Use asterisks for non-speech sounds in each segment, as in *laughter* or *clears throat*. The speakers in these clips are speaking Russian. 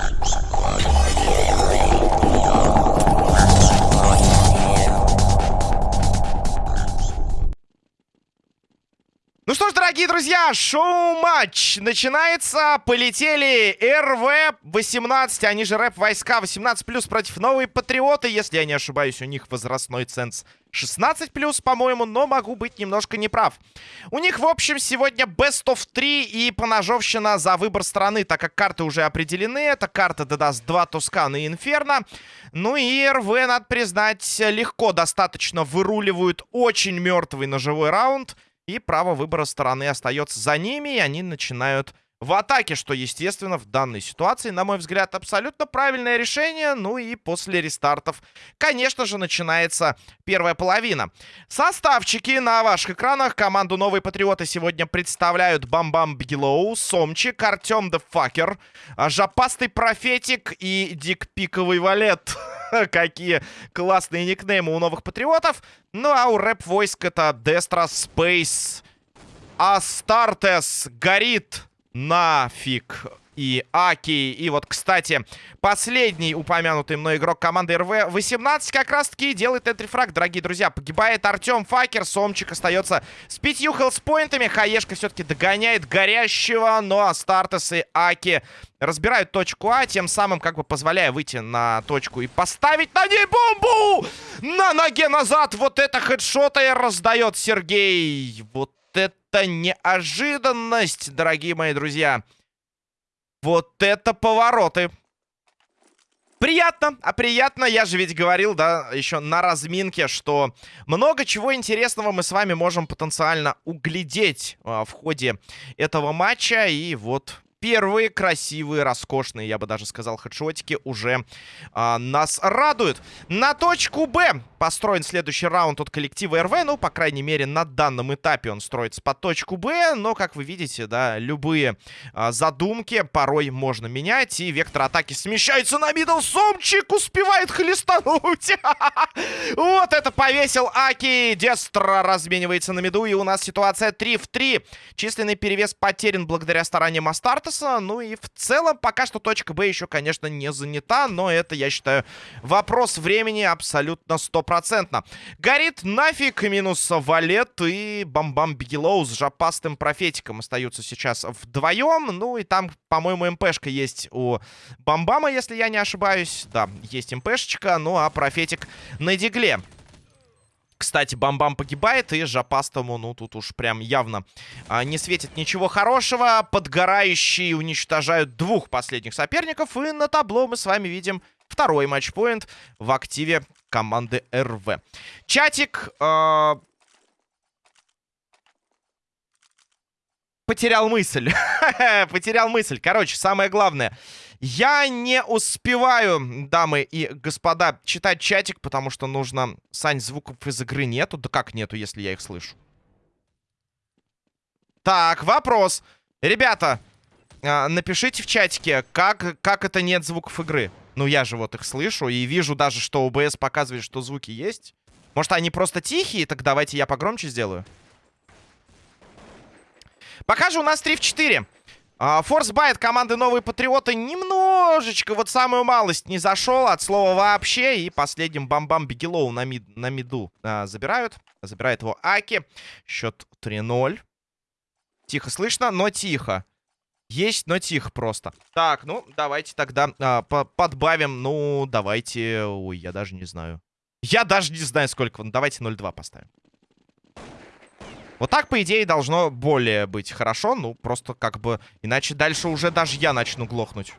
Thank you. Дорогие друзья, шоу-матч начинается. Полетели РВ-18, они же рэп-войска 18+, против Новые Патриоты. Если я не ошибаюсь, у них возрастной ценз 16+, по-моему, но могу быть немножко неправ. У них, в общем, сегодня Best of 3 и поножовщина за выбор страны, так как карты уже определены. Это карта даст 2 Тускана и Инферно. Ну и РВ, надо признать, легко достаточно выруливают очень мертвый ножевой раунд. И право выбора стороны остается за ними, и они начинают в атаке, что, естественно, в данной ситуации, на мой взгляд, абсолютно правильное решение. Ну и после рестартов, конечно же, начинается первая половина. Составчики на ваших экранах. Команду Новые Патриоты сегодня представляют Бамбам Бигелоу, Сомчик, Артем Дефакер, Жопастый Профетик и Дик Пиковый Валет. *laughs* Какие классные никнеймы у новых патриотов. Ну, а у рэп войск это Дестра Спейс. Астартес горит нафиг и Аки. И вот, кстати, последний упомянутый мной игрок команды РВ-18 как раз-таки делает энтрифраг, дорогие друзья. Погибает Артем Факер, Сомчик остается с пятью хелспоинтами. Хаешка все-таки догоняет горящего, но Астартес и Аки разбирают точку А, тем самым как бы позволяя выйти на точку и поставить на ней бомбу! На ноге назад! Вот это хедшота и раздает Сергей. Вот это неожиданность, дорогие мои друзья. Вот это повороты. Приятно, а приятно, я же ведь говорил, да, еще на разминке, что много чего интересного мы с вами можем потенциально углядеть а, в ходе этого матча. И вот первые красивые, роскошные, я бы даже сказал, хедшотики уже а, нас радуют. На точку Б построен следующий раунд от коллектива РВ. Ну, по крайней мере, на данном этапе он строится под точку Б. Но, как вы видите, да, любые а, задумки порой можно менять. И вектор атаки смещается на мидл. Сомчик успевает хлестануть. *laughs* Вот это повесил Аки. Дестра разменивается на миду. И у нас ситуация 3 в 3. Численный перевес потерян благодаря стараниям Астарта. Лукаса. Ну и в целом пока что точка Б еще, конечно, не занята. Но это, я считаю, вопрос времени абсолютно стопроцентно. Горит нафиг минус Валет и Бамбам Бигелоу с жопастым профетиком остаются сейчас вдвоем. Ну и там, по-моему, МПшка есть у Бамбама, если я не ошибаюсь. Да, есть МПшечка. Ну а профетик на дигле. Кстати, Бамбам погибает, и Жапастому, ну, тут уж прям явно а, не светит ничего хорошего. Подгорающие уничтожают двух последних соперников, и на табло мы с вами видим второй матчпоинт в активе команды РВ. Чатик... Э потерял мысль. *laughs* потерял мысль. Короче, самое главное. Я не успеваю, дамы и господа, читать чатик, потому что нужно... Сань, звуков из игры нету? Да как нету, если я их слышу? Так, вопрос. Ребята, э, напишите в чатике, как, как это нет звуков игры. Ну, я же вот их слышу и вижу даже, что ОБС показывает, что звуки есть. Может, они просто тихие? Так давайте я погромче сделаю. Пока же у нас 3 в 4. Форсбайт команды Новые Патриоты немножечко, вот самую малость не зашел от слова вообще. И последним бам-бам Бигелоу на, мид, на миду а, забирают. Забирает его Аки. Счет 3-0. Тихо слышно, но тихо. Есть, но тихо просто. Так, ну, давайте тогда а, подбавим. Ну, давайте... Ой, я даже не знаю. Я даже не знаю, сколько. Ну, давайте 0-2 поставим. Вот так, по идее, должно более быть хорошо. Ну, просто как бы... Иначе дальше уже даже я начну глохнуть.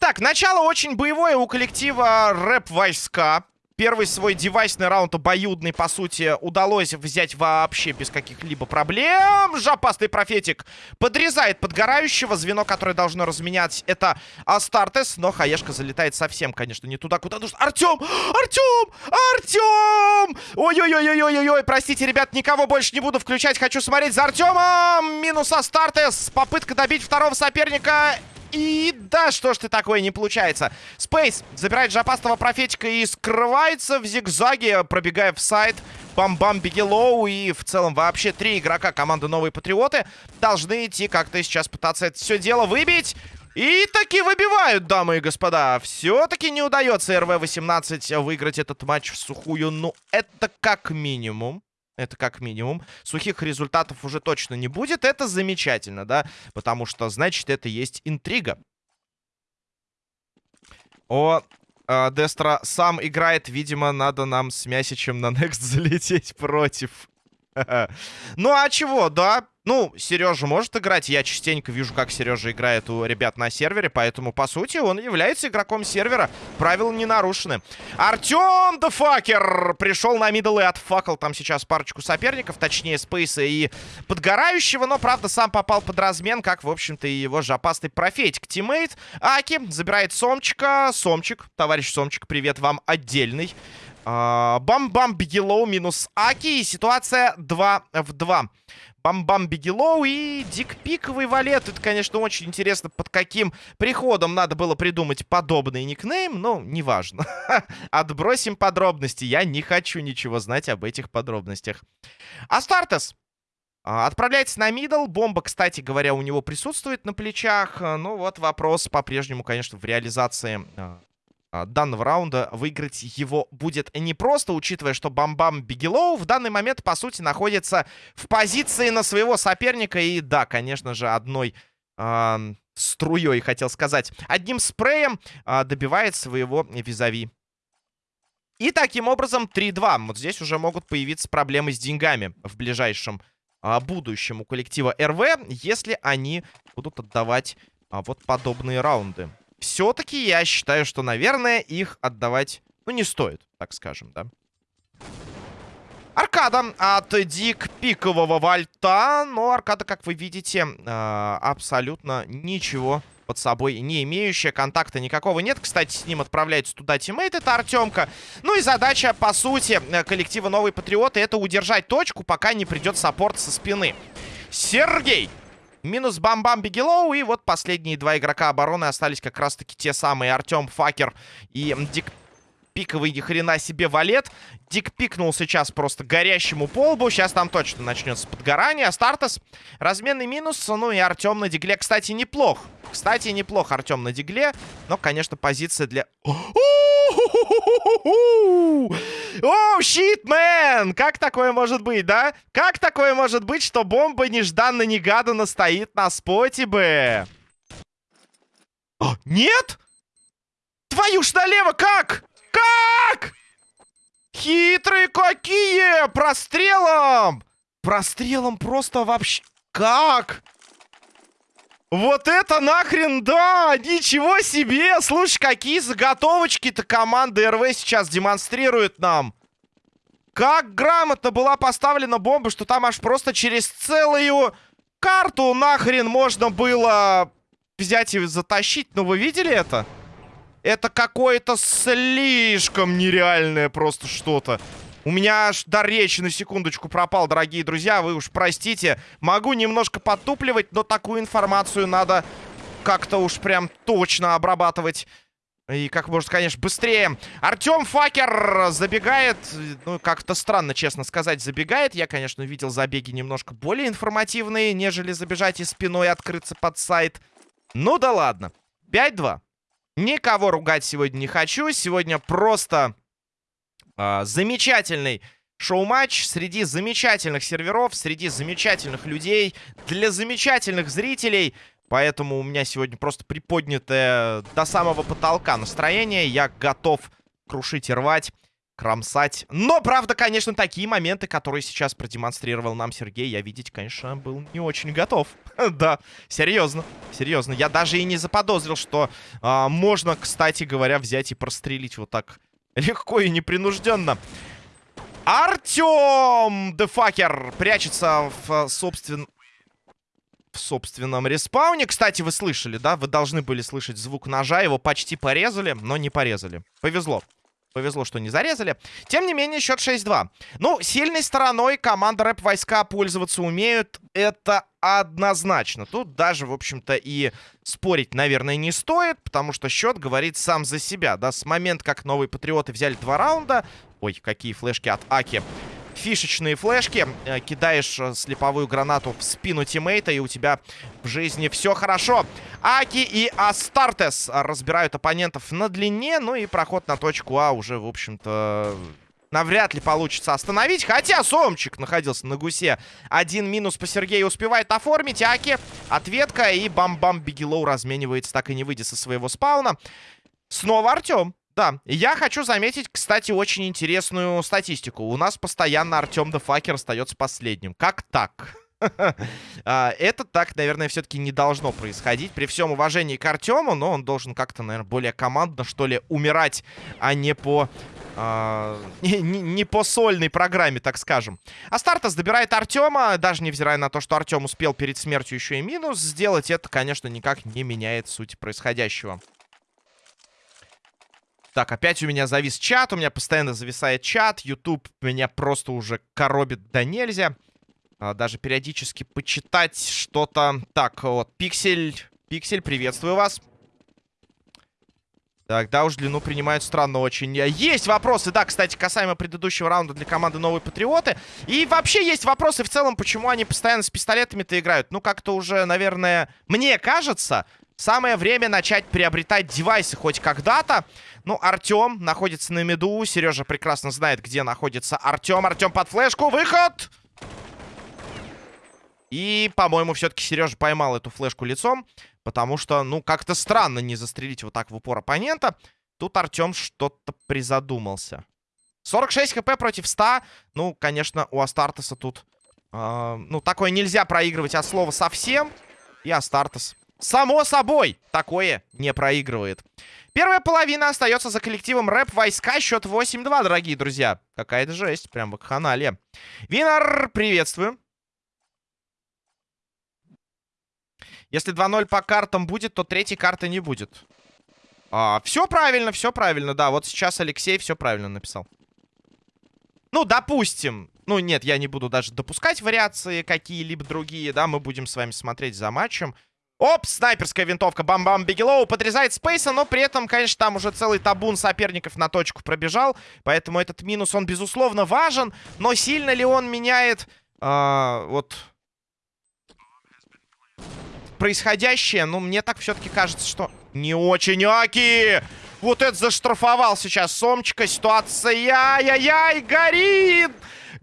Так, начало очень боевое у коллектива рэп-войска. Первый свой девайсный раунд обоюдный, по сути, удалось взять вообще без каких-либо проблем. Жопастый профетик подрезает подгорающего. Звено, которое должно разменять, это Астартес. Но Хаешка залетает совсем, конечно, не туда, куда нужно. Артем! Артем! Артем! Ой-ой-ой-ой-ой-ой! Простите, ребят, никого больше не буду включать. Хочу смотреть за Артемом. Минус Астартес. Попытка добить второго соперника. И да, что ж ты такое, не получается. Спейс забирает жопастого профетика и скрывается в зигзаге, пробегая в сайт. Бам-Бам Бигелоу и в целом вообще три игрока команды Новые Патриоты должны идти как-то сейчас пытаться это все дело выбить. И таки выбивают, дамы и господа. Все-таки не удается РВ-18 выиграть этот матч в сухую. Ну, это как минимум. Это как минимум. Сухих результатов уже точно не будет. Это замечательно, да? Потому что, значит, это есть интрига. О, э, Дестра сам играет. Видимо, надо нам с Мясичем на Next *laughs* залететь против. *laughs* Ну, а чего, да? Ну, Сережа может играть. Я частенько вижу, как Сережа играет у ребят на сервере. Поэтому, по сути, он является игроком сервера. Правила не нарушены. Артем Дефакер пришел на middle и отфакал там сейчас парочку соперников. Точнее, Спейса и Подгорающего. Но, правда, сам попал под размен, как, в общем-то, и его же опасный профетик. Teammate Аки забирает Сомчика. Сомчик, товарищ Сомчик, привет вам отдельный. Бам-бам, Бигелоу минус Аки. И ситуация 2 в 2. Бам-бам, Бигелоу и Дик Пиковый Валет. Это, конечно, очень интересно, под каким приходом надо было придумать подобный никнейм. Но неважно. *laughs* Отбросим подробности. Я не хочу ничего знать об этих подробностях. Астартес. Отправляется на middle. Бомба, кстати говоря, у него присутствует на плечах. Ну вот вопрос по-прежнему, конечно, в реализации а, а, данного раунда выиграть его будет непросто, учитывая, что Бамбам Бигелоу в данный момент, по сути, находится в позиции на своего соперника. И да, конечно же, одной э, струей, хотел сказать, одним спреем э, добивает своего визави. И таким образом 3-2. Вот здесь уже могут появиться проблемы с деньгами в ближайшем э, будущем у коллектива РВ, если они будут отдавать э, вот подобные раунды все-таки я считаю, что, наверное, их отдавать, ну, не стоит, так скажем, да. Аркада от Дик Пикового Вальта. Но Аркада, как вы видите, э, абсолютно ничего под собой не имеющая. Контакта никакого нет. Кстати, с ним отправляется туда teammate, это Артемка. Ну и задача, по сути, коллектива Новые Патриоты, это удержать точку, пока не придет support со спины. Сергей Минус Бам-Бам Бигелоу. И вот последние два игрока обороны остались как раз-таки те самые Артем Факер и Дик пиковый ни хрена себе валет. Дик пикнул сейчас просто горящему полбу. Сейчас там точно начнется подгорание. Стартас разменный минус. Ну и Артем на дигле, кстати, неплох. Кстати, неплох Артем на дигле. Но, конечно, позиция для... О, щит, мэн! Как такое может быть, да? Как такое может быть, что бомба нежданно-негаданно стоит на споте бы? О, нет? Твою ж налево, как? Как? Хитрые какие! Прострелом! Прострелом просто вообще... Как? Вот это нахрен да! Ничего себе! Слушай, какие заготовочки-то команда РВ сейчас демонстрирует нам. Как грамотно была поставлена бомба, что там аж просто через целую карту нахрен можно было взять и затащить. Ну, вы видели это? Это какое-то слишком нереальное просто что-то. У меня аж до речи на секундочку пропал, дорогие друзья. Вы уж простите. Могу немножко подтупливать, но такую информацию надо как-то уж прям точно обрабатывать. И как можно, конечно, быстрее. Артем Факер забегает. Ну, как-то странно, честно сказать, забегает. Я, конечно, видел забеги немножко более информативные, нежели забежать и спиной открыться под сайт. Ну да ладно. 5-2. Никого ругать сегодня не хочу. Сегодня просто э, замечательный шоу-матч среди замечательных серверов, среди замечательных людей, для замечательных зрителей. Поэтому у меня сегодня просто приподнятое до самого потолка настроение. Я готов крушить и рвать, кромсать. Но, правда, конечно, такие моменты, которые сейчас продемонстрировал нам Сергей, я видеть, конечно, был не очень готов. *laughs* да, серьезно, серьезно. Я даже и не заподозрил, что а, можно, кстати говоря, взять и прострелить вот так легко и непринужденно. Артем Дефакер прячется в, собствен... в собственном респауне. Кстати, вы слышали, да? Вы должны были слышать звук ножа. Его почти порезали, но не порезали. Повезло. Повезло, что не зарезали. Тем не менее, счет 6-2. Ну, сильной стороной команда рэп-войска пользоваться умеют. Это однозначно. Тут даже, в общем-то, и спорить, наверное, не стоит, потому что счет говорит сам за себя. Да, с момента, как новые патриоты взяли два раунда... Ой, какие флешки от Аки. Фишечные флешки, э, кидаешь э, слеповую гранату в спину тиммейта, и у тебя в жизни все хорошо. Аки и Астартес разбирают оппонентов на длине, ну и проход на точку А уже, в общем-то, навряд ли получится остановить. Хотя Сомчик находился на гусе. Один минус по Сергею успевает оформить. Аки, ответка и бам-бам Бигелоу разменивается, так и не выйдя со своего спауна. Снова Артем. Да, я хочу заметить, кстати, очень интересную статистику. У нас постоянно Артем Дефакер остается последним. Как так? *laughs* А, это так, наверное, все-таки не должно происходить. При всем уважении к Артему, но он должен как-то, наверное, более командно, что ли, умирать, а не по... А, *laughs* не, не по сольной программе, так скажем. Астартес добирает Артема, даже невзирая на то, что Артем успел перед смертью еще и минус сделать, это, конечно, никак не меняет суть происходящего. Так, опять у меня завис чат, у меня постоянно зависает чат. YouTube меня просто уже коробит до нельзя. А, даже периодически почитать что-то. Так, вот, Пиксель, Пиксель, приветствую вас. Так, да уж, длину принимают странно очень. Есть вопросы, да, кстати, касаемо предыдущего раунда для команды Новые Патриоты. И вообще есть вопросы в целом, почему они постоянно с пистолетами-то играют. Ну, как-то уже, наверное, мне кажется, самое время начать приобретать девайсы хоть когда-то. Ну, Артем находится на меду. Сережа прекрасно знает, где находится Артем. Артем под флешку. Выход! И, по-моему, все-таки Сережа поймал эту флешку лицом. Потому что, ну, как-то странно не застрелить вот так в упор оппонента. Тут Артем что-то призадумался. 46 хп против 100. Ну, конечно, у Астартеса тут... Э, ну, такое нельзя проигрывать от слова совсем. И Астартес, само собой, такое не проигрывает. Первая половина остается за коллективом рэп войска. Счет 8-2, дорогие друзья. Какая-то жесть, прям в канале. Винер, приветствую. Если 2-0 по картам будет, то третьей карты не будет. А, все правильно, все правильно, да. Вот сейчас Алексей все правильно написал. Ну, допустим. Ну, нет, я не буду даже допускать вариации какие-либо другие, да. Мы будем с вами смотреть за матчем. Оп, снайперская винтовка. Бам-бам, Бигелоу подрезает Спейса, но при этом, конечно, там уже целый табун соперников на точку пробежал. Поэтому этот минус, он, безусловно, важен. Но сильно ли он меняет э, вот происходящее? Ну, мне так все-таки кажется, что не очень. Аки! Вот это заштрафовал сейчас Сомчика. Ситуация, яй-яй-яй, горит!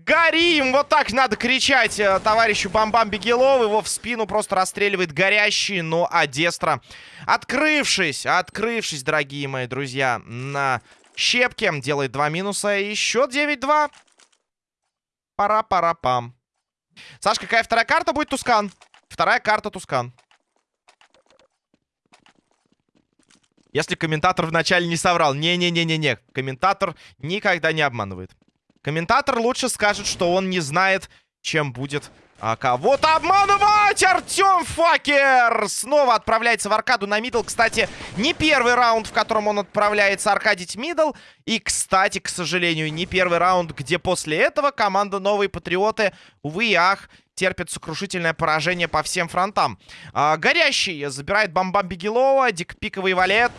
Горим! Вот так надо кричать э, товарищу Бамбам Бегелов. Его в спину просто расстреливает горящий. Ну, а Дестра, открывшись, открывшись, дорогие мои друзья, на щепке, делает два минуса. И счет 9-2. Пара-пара-пам. Саш, какая вторая карта будет Тускан? Вторая карта Tuscan. Если комментатор вначале не соврал. Не-не-не-не-не. Комментатор никогда не обманывает. Комментатор лучше скажет, что он не знает, чем будет а кого-то обманывать! Артем Факер снова отправляется в аркаду на middle. Кстати, не первый раунд, в котором он отправляется аркадить мидл. И, кстати, к сожалению, не первый раунд, где после этого команда Новые Патриоты, увы и ах, терпит сокрушительное поражение по всем фронтам. А, горящий забирает бомбам Бигелова, дикпиковый валет.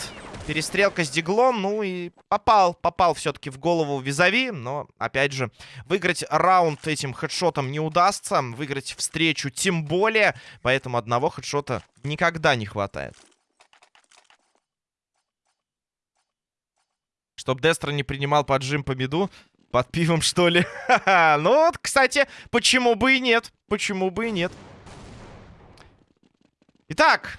Перестрелка с диглом, ну и попал, попал все-таки в голову Визави, но, опять же, выиграть раунд этим хедшотом не удастся, выиграть встречу тем более, поэтому одного хедшота никогда не хватает. Чтоб Дестро не принимал поджим по меду, под пивом, что ли? *laughs* ну вот, кстати, почему бы и нет? Почему бы и нет? Итак,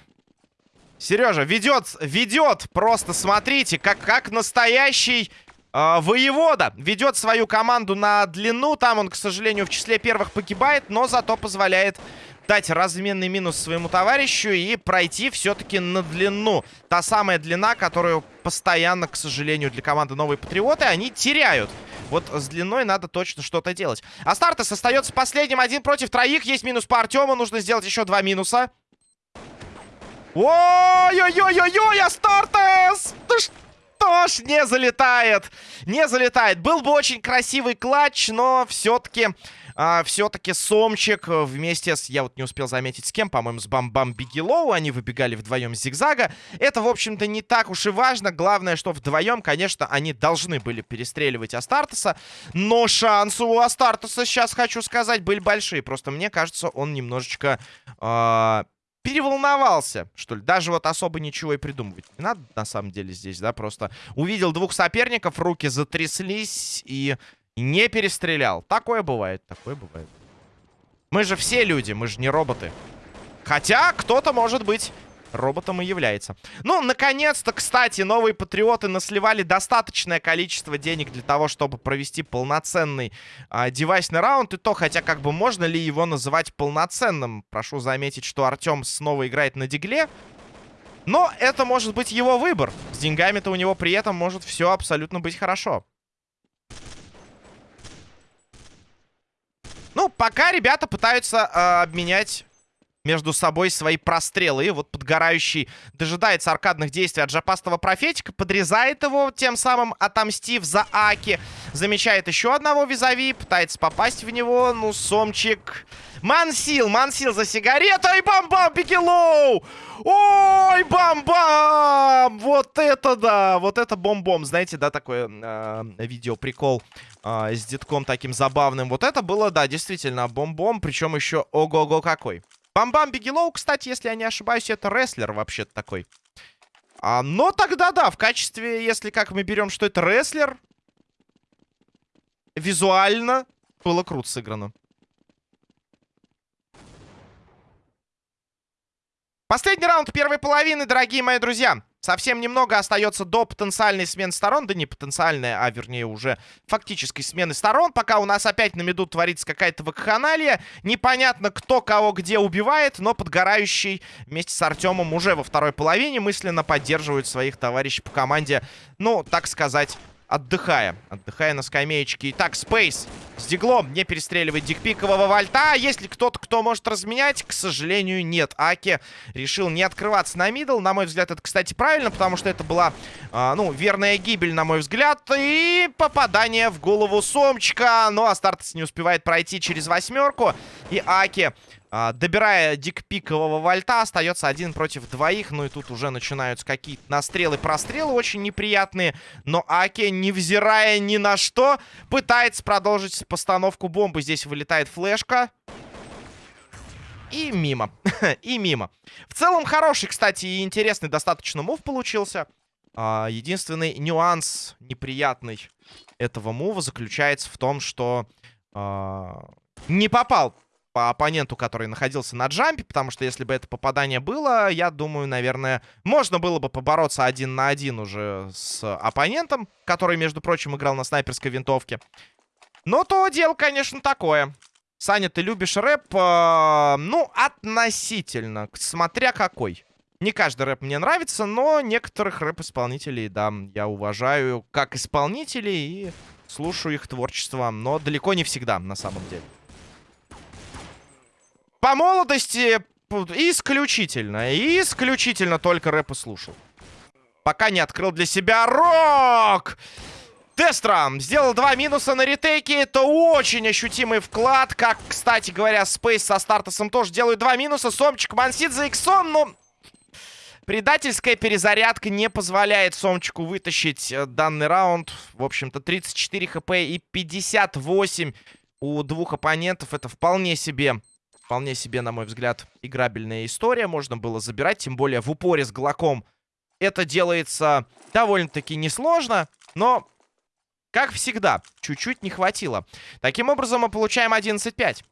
Сережа ведет, ведет, просто смотрите, как, как настоящий э, воевода. Ведет свою команду на длину. Там он, к сожалению, в числе первых погибает, но зато позволяет дать разменный минус своему товарищу и пройти все-таки на длину. Та самая длина, которую постоянно, к сожалению, для команды Новые Патриоты они теряют. Вот с длиной надо точно что-то делать. Астартес остается последним. Один против троих. Есть минус по Артему. Нужно сделать еще два минуса. Ой-ой-ой-ой-ой, Астартес! Ты что ж, не залетает. Не залетает. Был бы очень красивый клатч, но все-таки а, все-таки Сомчик вместе с... Я вот не успел заметить с кем, по-моему, с Бам-Бам Бигелоу. Они выбегали вдвоем с зигзага. Это, в общем-то, не так уж и важно. Главное, что вдвоем, конечно, они должны были перестреливать Астартеса. Но шансы у Астартеса, сейчас хочу сказать, были большие. Просто мне кажется, он немножечко... Э переволновался, что ли. Даже вот особо ничего и придумывать не надо, на самом деле, здесь, да, просто увидел двух соперников, руки затряслись и не перестрелял. Такое бывает, такое бывает. Мы же все люди, мы же не роботы. Хотя кто-то, может быть, роботом и является. Ну, наконец-то, кстати, новые патриоты насливали достаточное количество денег для того, чтобы провести полноценный а, девайсный раунд. И то, хотя как бы можно ли его называть полноценным? Прошу заметить, что Артем снова играет на дигле. Но это может быть его выбор. С деньгами-то у него при этом может все абсолютно быть хорошо. Ну, пока ребята пытаются э, обменять между собой свои прострелы. И вот подгорающий дожидается аркадных действий от жопастого профетика, подрезает его, тем самым отомстив за Аки. Замечает еще одного визави, пытается попасть в него. Ну, Сомчик... Мансил, Мансил за сигарету. И бам-бам, Бигелоу! Ой, бам-бам! Вот это да! Вот это бом-бом. Знаете, да, такое э, видео-прикол э, с детком таким забавным. Вот это было, да, действительно, бом-бом. Причем еще ого-го какой. Бам-бам Бигелоу, кстати, если я не ошибаюсь, это рестлер вообще-то такой. А, но тогда да, в качестве, если как мы берем, что это рестлер, визуально было круто сыграно. Последний раунд первой половины, дорогие мои друзья. Совсем немного остается до потенциальной смены сторон. Да не потенциальной, а вернее уже фактической смены сторон. Пока у нас опять на меду творится какая-то вакханалия. Непонятно, кто кого где убивает, но подгорающий вместе с Артемом уже во второй половине мысленно поддерживают своих товарищей по команде, ну, так сказать, отдыхая. Отдыхая на скамеечке. Итак, Спейс с диглом не перестреливает дикпикового вальта. Есть ли кто-то, кто может разменять? К сожалению, нет. Аки решил не открываться на мидл. На мой взгляд, это, кстати, правильно, потому что это была, э, ну, верная гибель, на мой взгляд. И попадание в голову Сомчика. Но Астартес не успевает пройти через восьмерку. И Аки а, добирая дикпикового вольта, остается один против двоих. Ну и тут уже начинаются какие-то настрелы, прострелы очень неприятные. Но Аки, невзирая ни на что, пытается продолжить постановку бомбы. Здесь вылетает флешка. И мимо. *laughs* и мимо. В целом хороший, кстати, и интересный достаточно мув получился. А, единственный нюанс неприятный этого мува заключается в том, что а, не попал по оппоненту, который находился на джампе, потому что если бы это попадание было, я думаю, наверное, можно было бы побороться один на один уже с оппонентом, который, между прочим, играл на снайперской винтовке. Но то дело, конечно, такое. Саня, ты любишь рэп? Э, ну, относительно, смотря какой. Не каждый рэп мне нравится, но некоторых рэп-исполнителей, да, я уважаю как исполнителей и слушаю их творчество, но далеко не всегда, на самом деле. По молодости исключительно, исключительно только рэп и слушал. Пока не открыл для себя рок! Дестрам сделал два минуса на ретейке. Это очень ощутимый вклад. Как, кстати говоря, Спейс со Стартосом тоже делают два минуса. Сомчик Мансид за иксом, но... Предательская перезарядка не позволяет Сомчику вытащить э, данный раунд. В общем-то, 34 хп и 58 у двух оппонентов. Это вполне себе Вполне себе, на мой взгляд, играбельная история. Можно было забирать, тем более в упоре с Глоком. Это делается довольно-таки несложно, но, как всегда, чуть-чуть не хватило. Таким образом, мы получаем 11-5.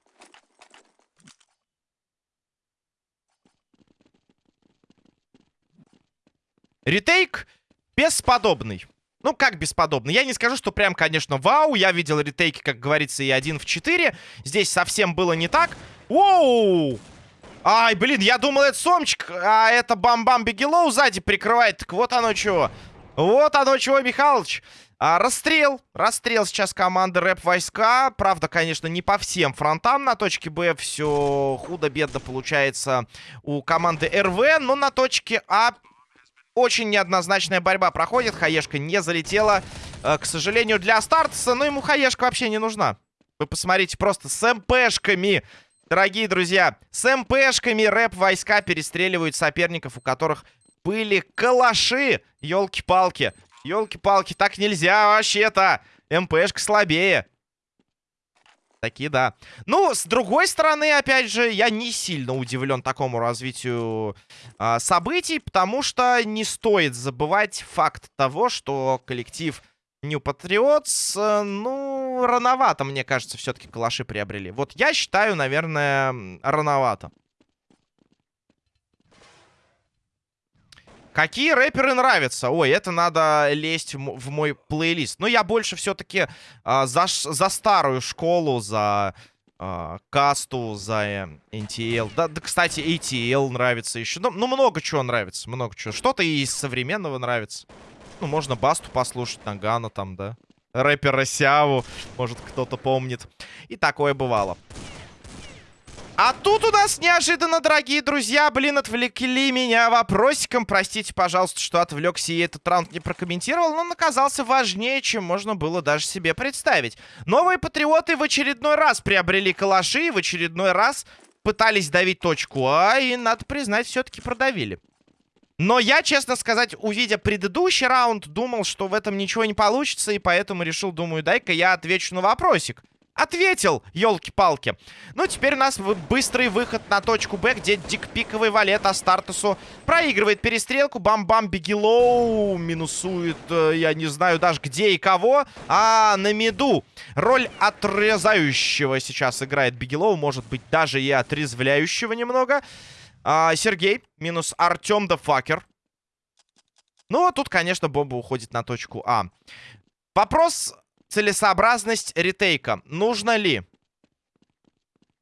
Ретейк бесподобный. Ну, как бесподобный? Я не скажу, что прям, конечно, вау. Я видел ретейки, как говорится, и один в 4. Здесь совсем было не так. Воу! Ай, блин, я думал, это Сомчик, а это Бам-Бам Бигелоу сзади прикрывает. Так вот оно чего. Вот оно чего, Михалыч. А, расстрел. Расстрел сейчас команды рэп-войска. Правда, конечно, не по всем фронтам. На точке Б все худо-бедно получается у команды РВ. Но на точке А очень неоднозначная борьба проходит. Хаешка не залетела. Э, к сожалению, для Стартса. Но ему Хаешка вообще не нужна. Вы посмотрите, просто с МПшками, дорогие друзья, с МПшками рэп-войска перестреливают соперников, у которых были калаши. Ёлки-палки. Ёлки-палки, так нельзя вообще-то. МПшка слабее. Такие, да. Ну, с другой стороны, опять же, я не сильно удивлен такому развитию э, событий, потому что не стоит забывать факт того, что коллектив New Patriots, э, ну, рановато, мне кажется, все-таки калаши приобрели. Вот я считаю, наверное, рановато. Какие рэперы нравятся? Ой, это надо лезть в мой плейлист. Но я больше все-таки а, за, за старую школу, за а, касту, за э, NTL. Да, да, кстати, ATL нравится еще. Ну, ну, много чего нравится, много чего. Что-то из современного нравится. Ну, можно Басту послушать, Нагана там, да. Рэпера Сяву, может, кто-то помнит. И такое бывало. А тут у нас неожиданно, дорогие друзья, блин, отвлекли меня вопросиком. Простите, пожалуйста, что отвлекся и этот раунд не прокомментировал, но он оказался важнее, чем можно было даже себе представить. Новые патриоты в очередной раз приобрели калаши и в очередной раз пытались давить точку А, и, надо признать, все-таки продавили. Но я, честно сказать, увидя предыдущий раунд, думал, что в этом ничего не получится, и поэтому решил, думаю, дай-ка я отвечу на вопросик. Ответил, елки-палки. Ну, теперь у нас быстрый выход на точку Б, где дикпиковый валет Астартусу проигрывает перестрелку. Бам-бам, Бигелоу минусует, э, я не знаю даже где и кого. А на миду роль отрезающего сейчас играет Бигелоу. Может быть, даже и отрезвляющего немного. А, Сергей минус Артем Дефакер. Ну, а тут, конечно, бомба уходит на точку А. Вопрос целесообразность ретейка. Нужно ли?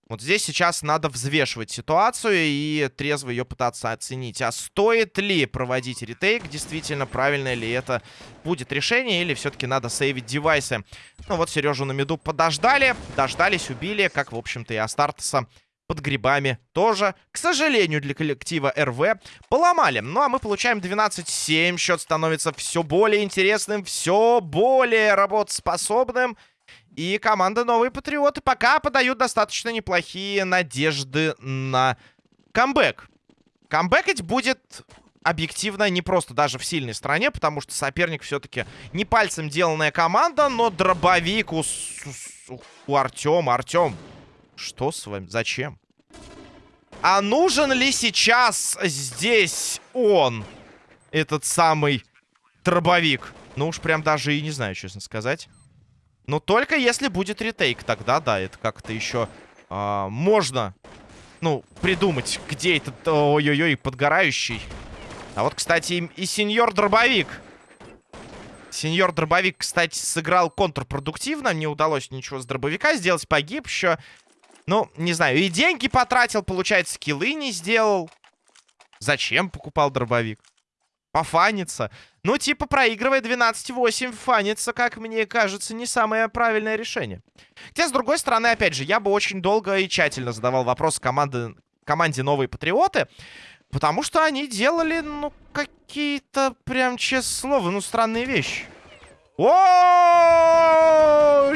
Вот здесь сейчас надо взвешивать ситуацию и трезво ее пытаться оценить. А стоит ли проводить ретейк? Действительно, правильно ли это будет решение? Или все-таки надо сейвить девайсы? Ну вот Сережу на меду подождали, дождались, убили, как, в общем-то, и Астартеса под грибами тоже, к сожалению, для коллектива РВ поломали. Ну, а мы получаем 12-7. Счет становится все более интересным, все более работоспособным. И команда Новые Патриоты пока подают достаточно неплохие надежды на камбэк. Камбэкать будет объективно не просто даже в сильной стране, потому что соперник все-таки не пальцем деланная команда, но дробовик у, у, у Артема. Артем, что с вами? Зачем? А нужен ли сейчас здесь он? Этот самый дробовик. Ну уж прям даже и не знаю, честно сказать. Но только если будет ретейк, тогда да, это как-то еще а, можно, ну, придумать, где этот, ой-ой-ой, подгорающий. А вот, кстати, и, и сеньор дробовик. Сеньор дробовик, кстати, сыграл контрпродуктивно. Не удалось ничего с дробовика сделать, погиб еще. Ну, не знаю, и деньги потратил, получается, скиллы не сделал. Зачем покупал дробовик? Пофаниться. Ну, типа, проигрывая 12-8, фаниться, как мне кажется, не самое правильное решение. Хотя, с другой стороны, опять же, я бы очень долго и тщательно задавал вопрос команды, команде «Новые Патриоты», потому что они делали, ну, какие-то, прям, честное слово, ну, странные вещи. О,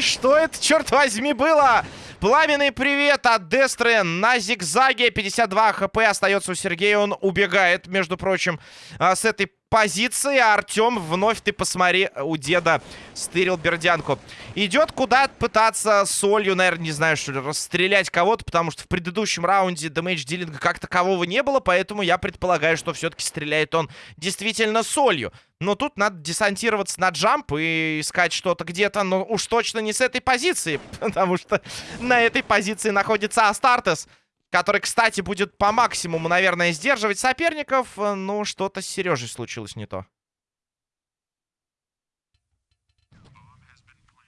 что это, черт возьми, было? Пламенный привет от Дестры на зигзаге. 52 хп остается у Сергея. Он убегает, между прочим, а, с этой позиции. Артем, вновь ты посмотри, у деда стырил бердянку. Идет куда пытаться солью, наверное, не знаю, что ли, расстрелять кого-то, потому что в предыдущем раунде дэмэдж дилинга как такового не было, поэтому я предполагаю, что все-таки стреляет он действительно солью. Но тут надо десантироваться на джамп и искать что-то где-то, но уж точно не с этой позиции, *laughs* потому что на этой позиции находится Астартес который, кстати, будет по максимуму, наверное, сдерживать соперников. Ну, что-то с Сережей случилось не то.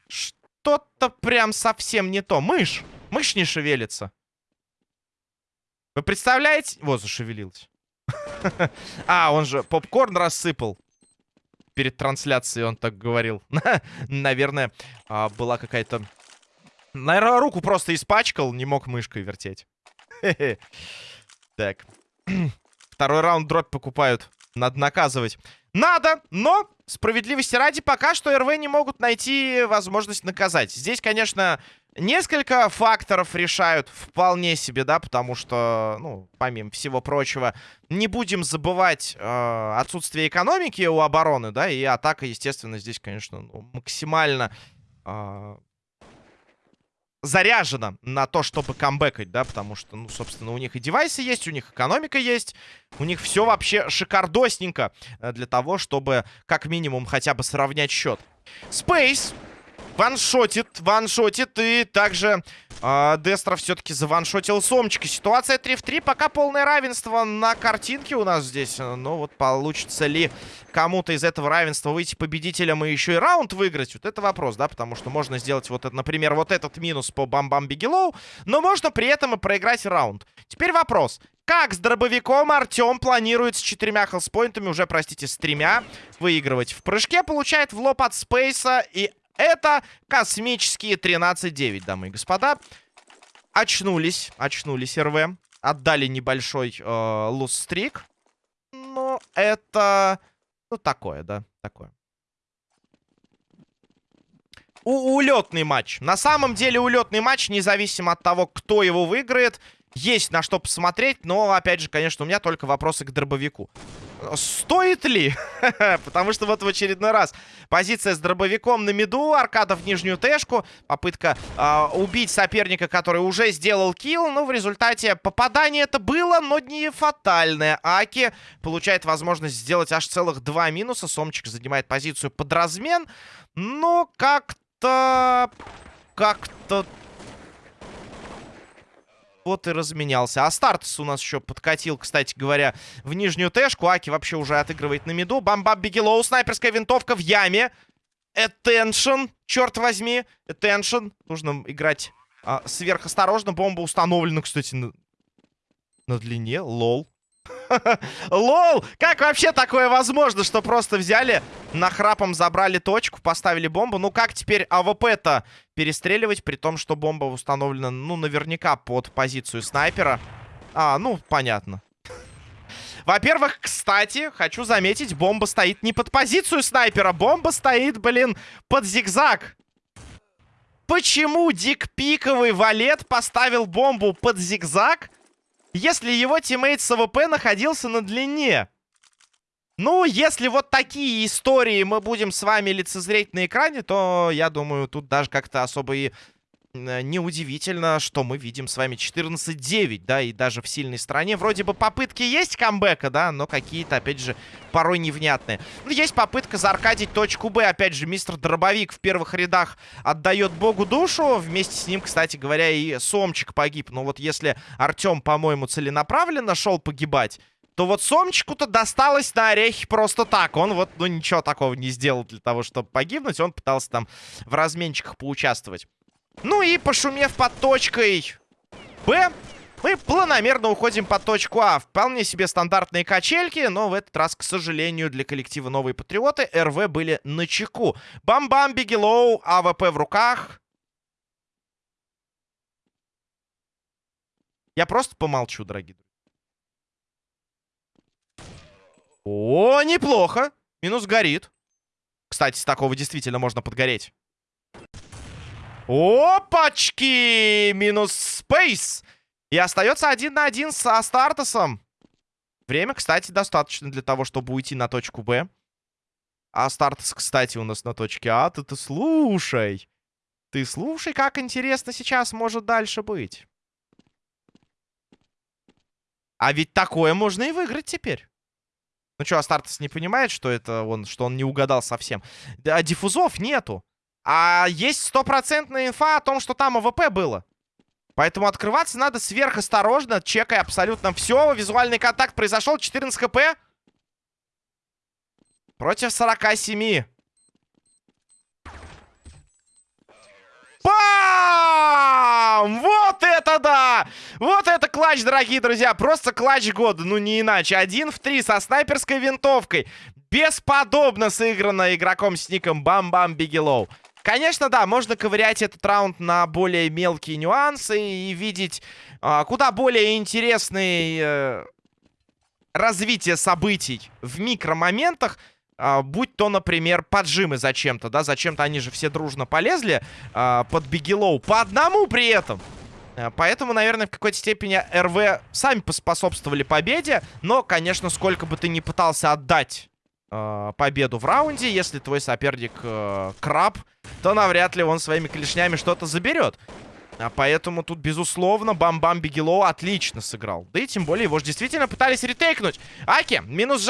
Что-то прям совсем не то. Мышь! Мышь не шевелится. Вы представляете? Вот, зашевелилась. *laughs* А, он же попкорн рассыпал. Перед трансляцией он так говорил. *laughs* Наверное, а, была какая-то... Наверное, руку просто испачкал, не мог мышкой вертеть. *laughs* Так. *clears throat* Второй раунд дробь покупают. Надо наказывать. Надо, но справедливости ради пока что РВ не могут найти возможность наказать. Здесь, конечно, Несколько факторов решают вполне себе, да, потому что, ну, помимо всего прочего, не будем забывать э, отсутствие экономики у обороны, да, и атака, естественно, здесь, конечно, ну, максимально э, заряжена на то, чтобы камбэкать, да, потому что, ну, собственно, у них и девайсы есть, у них экономика есть, у них все вообще шикардосненько э, для того, чтобы как минимум хотя бы сравнять счет. Space ваншотит, ваншотит. И также э, Дестро все-таки заваншотил Сомчика. Ситуация 3 в 3. Пока полное равенство на картинке у нас здесь. Ну вот получится ли кому-то из этого равенства выйти победителем и еще и раунд выиграть? Вот это вопрос, да? Потому что можно сделать вот, это, например, вот этот минус по Бам-Бам Бигелоу. Но можно при этом и проиграть раунд. Теперь вопрос. Как с дробовиком Артем планирует с четырьмя хелспоинтами, уже, простите, с тремя, выигрывать? В прыжке получает в лоб от Спейса и это космические 13-9, дамы и господа. Очнулись, очнулись РВ. Отдали небольшой э, луз-стрик. Но это... Ну, такое, да, такое. У улетный матч. На самом деле улетный матч, независимо от того, кто его выиграет. Есть на что посмотреть, но, опять же, конечно, у меня только вопросы к дробовику. Стоит ли? *laughs* Потому что вот в очередной раз позиция с дробовиком на миду, аркада в нижнюю тэшку, попытка э, убить соперника, который уже сделал килл, но в результате попадание это было, но не фатальное. Аки получает возможность сделать аж целых два минуса, Сомчик занимает позицию под размен, но как-то... Как-то вот и разменялся. А Стартс у нас еще подкатил, кстати говоря, в нижнюю тэшку. Аки вообще уже отыгрывает на миду. Бамбаб Бигелоу, снайперская винтовка в яме. Attention, черт возьми. Attention. Нужно играть а, сверхосторожно. Бомба установлена, кстати, на, на длине. Lol. *laughs* Lol! Как вообще такое возможно, что просто взяли, нахрапом забрали точку, поставили бомбу? Ну как теперь АВП-то перестреливать, при том, что бомба установлена, ну, наверняка под позицию снайпера? А, ну, понятно. Во-первых, кстати, хочу заметить, бомба стоит не под позицию снайпера. Бомба стоит, блин, под зигзаг. Почему Дик Пиковый валет поставил бомбу под зигзаг? если его teammate с АВП находился на длине. Ну, если вот такие истории мы будем с вами лицезреть на экране, то, я думаю, тут даже как-то особо и Э, неудивительно, что мы видим с вами 14-9, да, и даже в сильной стране. Вроде бы попытки есть камбэка, да, но какие-то, опять же, порой невнятные. Ну, есть попытка зааркадить точку Б. Опять же, мистер Дробовик в первых рядах отдает богу душу. Вместе с ним, кстати говоря, и Сомчик погиб. Но вот если Артем, по-моему, целенаправленно шел погибать, то вот Сомчику-то досталось на орехи просто так. Он вот, ну, ничего такого не сделал для того, чтобы погибнуть. Он пытался там в разменчиках поучаствовать. Ну и пошумев под точкой Б, мы планомерно уходим под точку А. Вполне себе стандартные качельки, но в этот раз, к сожалению, для коллектива Новые Патриоты РВ были на чеку. Бам-бам, Бигелоу, АВП в руках. Я просто помолчу, дорогие друзья. О, неплохо. Минус горит. Кстати, с такого действительно можно подгореть. Опачки! Минус спейс. И остается один на один со Астартесом. Время, кстати, достаточно для того, чтобы уйти на точку Б. А Астартес, кстати, у нас на точке А. Ты, ты слушай. Ты слушай, как интересно сейчас может дальше быть. А ведь такое можно и выиграть теперь. Ну что, Астартес не понимает, что это он, что он не угадал совсем? А диффузов нету. А есть стопроцентная инфа о том, что там АВП было. Поэтому открываться надо сверхосторожно, чекая абсолютно все. Визуальный контакт произошел. 14 HP. Против 47. Пам! Вот это да! Вот это клатч, дорогие друзья. Просто клатч года, ну не иначе. Один в три со снайперской винтовкой. Бесподобно сыграно игроком с ником Бам-Бам Бигелоу. Конечно, да, можно ковырять этот раунд на более мелкие нюансы и видеть а, куда более интересные э, развитие событий в микромоментах. А, будь то, например, поджимы зачем-то, да, зачем-то они же все дружно полезли а, под Бигелоу, по одному при этом. А, поэтому, наверное, в какой-то степени РВ сами поспособствовали победе, но, конечно, сколько бы ты ни пытался отдать э, победу в раунде, если твой соперник э, краб, то навряд ли он своими клешнями что-то заберет. А поэтому тут, безусловно, Бам-Бам Бигелоу отлично сыграл. Да и тем более его же действительно пытались ретейкнуть. Аки, минус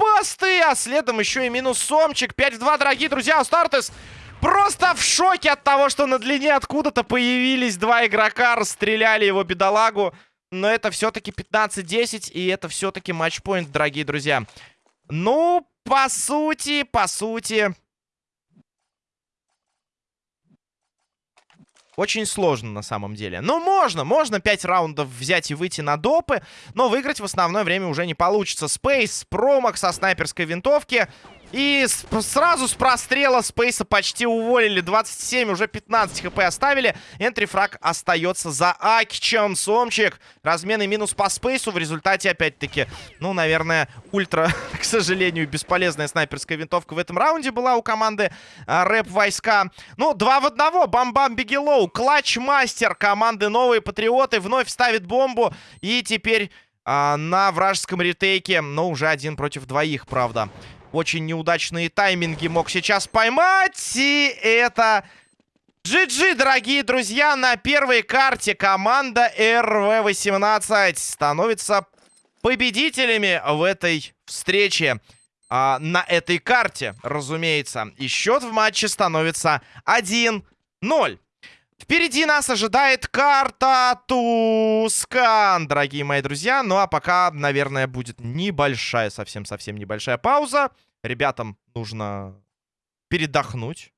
жапасты, а следом еще и минус Сомчик. 5 в 2, дорогие друзья, у Стартес просто в шоке от того, что на длине откуда-то появились два игрока, расстреляли его бедолагу. Но это все-таки 15-10, и это все-таки матчпоинт, дорогие друзья. Ну, по сути, по сути... Очень сложно на самом деле. Ну, можно, можно 5 раундов взять и выйти на допы, но выиграть в основное время уже не получится. Спейс, промах со снайперской винтовки. И сразу с прострела Спейса почти уволили. 27, уже 15 хп оставили. Энтрифраг остается за Акичем. Сомчик. Размены минус по Спейсу. В результате, опять-таки, ну, наверное, ультра, *laughs* к сожалению, бесполезная снайперская винтовка в этом раунде была у команды а, Рэп Войска. Ну, два в одного. Бам-бам, Бигелоу. Клатч-мастер команды Новые Патриоты вновь ставит бомбу. И теперь а, на вражеском ретейке, но уже один против двоих, правда. Очень неудачные тайминги мог сейчас поймать. И это... GG, дорогие друзья, на первой карте команда РВ-18 становится победителями в этой встрече. А, на этой карте, разумеется. И счет в матче становится 1-0. Впереди нас ожидает карта Тускан, дорогие мои друзья. Ну а пока, наверное, будет небольшая, совсем-совсем небольшая пауза. Ребятам нужно передохнуть.